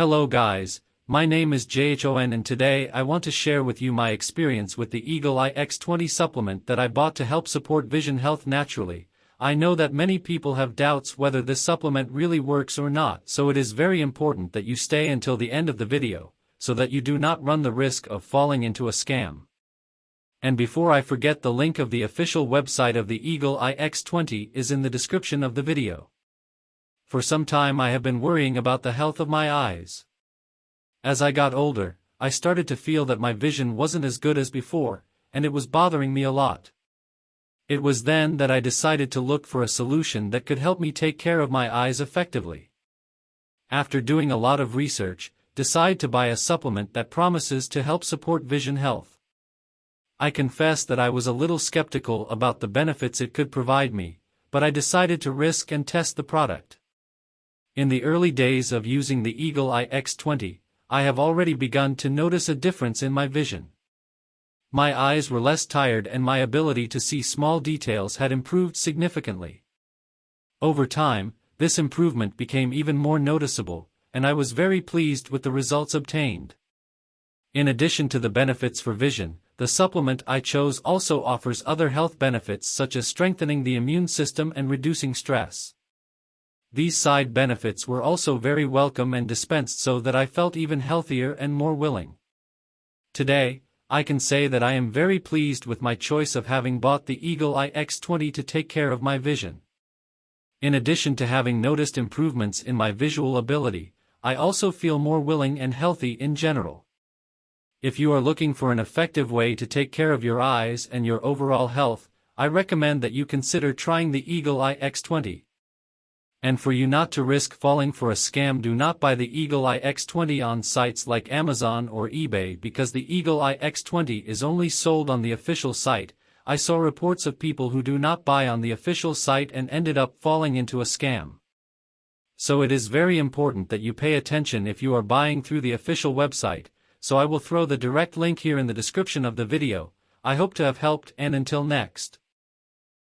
Hello guys, my name is JHON and today I want to share with you my experience with the Eagle Eye X20 supplement that I bought to help support vision health naturally. I know that many people have doubts whether this supplement really works or not so it is very important that you stay until the end of the video, so that you do not run the risk of falling into a scam. And before I forget the link of the official website of the Eagle Eye X20 is in the description of the video. For some time I have been worrying about the health of my eyes. As I got older, I started to feel that my vision wasn't as good as before, and it was bothering me a lot. It was then that I decided to look for a solution that could help me take care of my eyes effectively. After doing a lot of research, decide to buy a supplement that promises to help support vision health. I confess that I was a little skeptical about the benefits it could provide me, but I decided to risk and test the product. In the early days of using the Eagle Eye X20, I have already begun to notice a difference in my vision. My eyes were less tired and my ability to see small details had improved significantly. Over time, this improvement became even more noticeable, and I was very pleased with the results obtained. In addition to the benefits for vision, the supplement I chose also offers other health benefits such as strengthening the immune system and reducing stress. These side benefits were also very welcome and dispensed so that I felt even healthier and more willing. Today, I can say that I am very pleased with my choice of having bought the Eagle Eye X20 to take care of my vision. In addition to having noticed improvements in my visual ability, I also feel more willing and healthy in general. If you are looking for an effective way to take care of your eyes and your overall health, I recommend that you consider trying the Eagle Eye X20. And for you not to risk falling for a scam do not buy the Eagle Eye X20 on sites like Amazon or eBay because the Eagle Eye X20 is only sold on the official site. I saw reports of people who do not buy on the official site and ended up falling into a scam. So it is very important that you pay attention if you are buying through the official website, so I will throw the direct link here in the description of the video, I hope to have helped and until next.